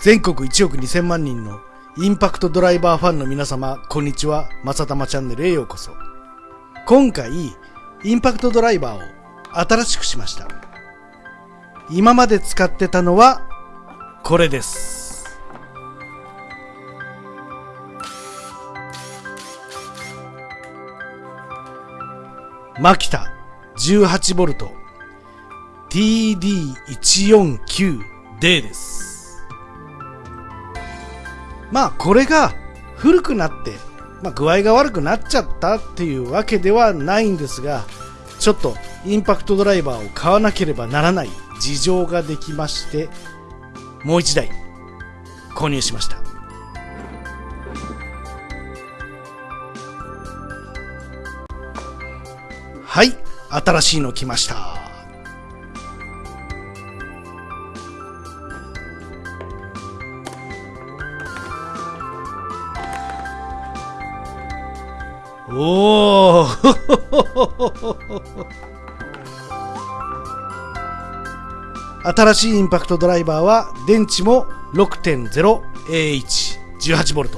全国1億2000万人のインパクトドライバーファンの皆様、こんにちは。まさたまチャンネルへようこそ。今回、インパクトドライバーを新しくしました。今まで使ってたのは、これです。マキタ 18V TD149D です。まあこれが古くなって、まあ、具合が悪くなっちゃったっていうわけではないんですが、ちょっとインパクトドライバーを買わなければならない事情ができまして、もう一台購入しました。はい、新しいの来ました。おお新しいインパクトドライバーは電池も 6.0AH18V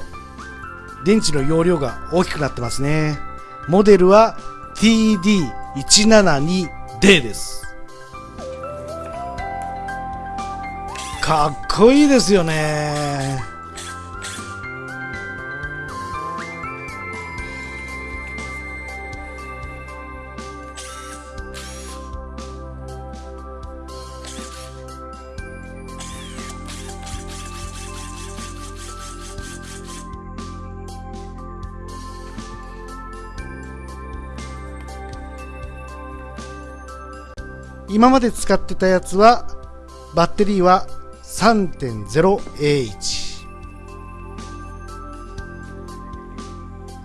電池の容量が大きくなってますね。モデルは TD172D です。かっこいいですよね。今まで使ってたやつはバッテリーは 3.0AH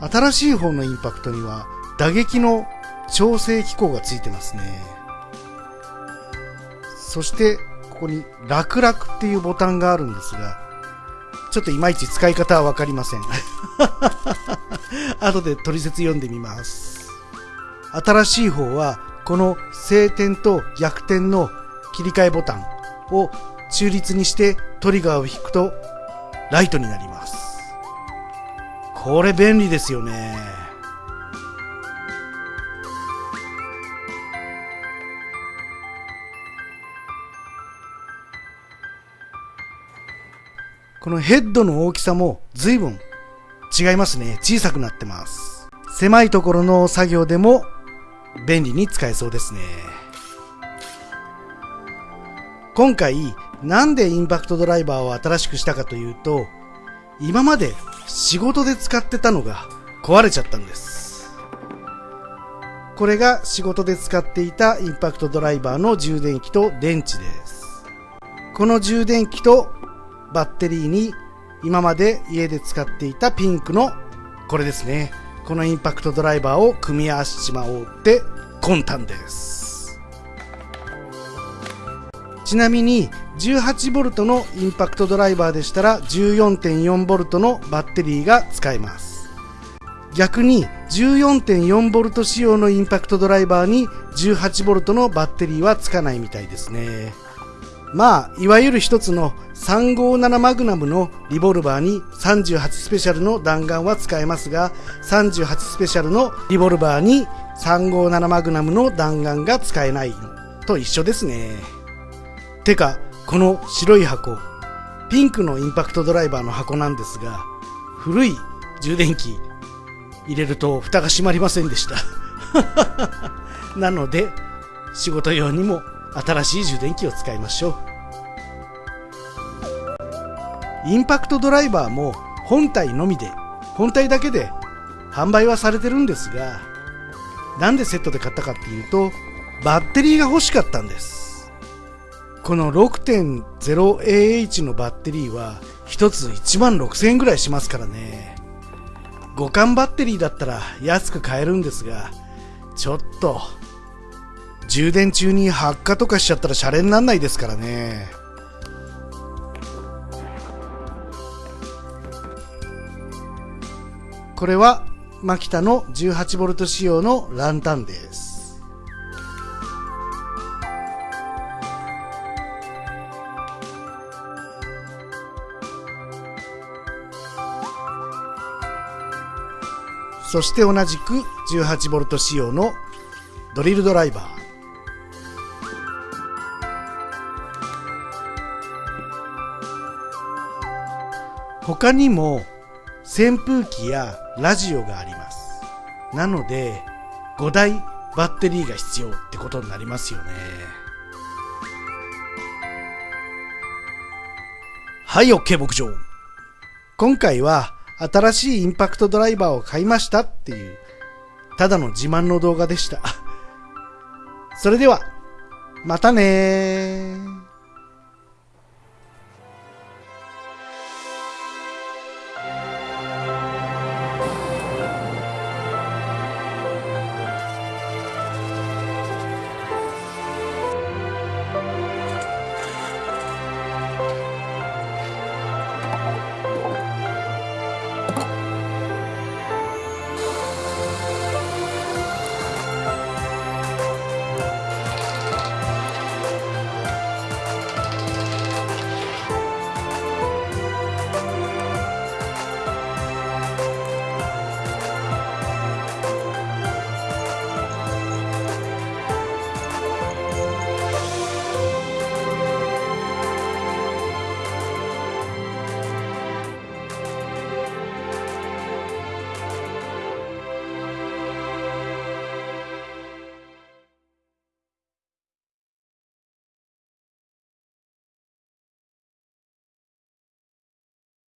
新しい方のインパクトには打撃の調整機構がついてますね。そしてここに楽々っていうボタンがあるんですがちょっといまいち使い方はわかりません。後で取説読んでみます。新しい方はこの晴天と逆転の切り替えボタンを中立にしてトリガーを引くとライトになります。これ便利ですよね。このヘッドの大きさも随分違いますね。小さくなってます。狭いところの作業でも便利に使えそうですね。今回、なんでインパクトドライバーを新しくしたかというと、今まで仕事で使ってたのが壊れちゃったんです。これが仕事で使っていたインパクトドライバーの充電器と電池です。この充電器とバッテリーに今まで家で使っていたピンクのこれですね。このインパクトドライバーを組み合わせちまおうって魂胆です。ちなみに 18V のインパクトドライバーでしたら 14.4V のバッテリーが使えます。逆に 14.4V 仕様のインパクトドライバーに 18V のバッテリーはつかないみたいですね。まあ、いわゆる一つの357マグナムのリボルバーに38スペシャルの弾丸は使えますが、38スペシャルのリボルバーに357マグナムの弾丸が使えないと一緒ですね。てか、この白い箱、ピンクのインパクトドライバーの箱なんですが、古い充電器入れると蓋が閉まりませんでした。なので、仕事用にも新しい充電器を使いましょう。インパクトドライバーも本体のみで、本体だけで販売はされてるんですが、なんでセットで買ったかっていうと、バッテリーが欲しかったんです。この 6.0AH のバッテリーは1つ1万6000円ぐらいしますからね。互換バッテリーだったら安く買えるんですが、ちょっと、充電中に発火とかしちゃったらシャレになんないですからね。これはマキタの 18V 仕様のランタンです。そして同じく 18V 仕様のドリルドライバー。他にも扇風機やラジオがあります。なので5台バッテリーが必要ってことになりますよね。はい OK 牧場。今回は新しいインパクトドライバーを買いましたっていうただの自慢の動画でした。それではまたねー。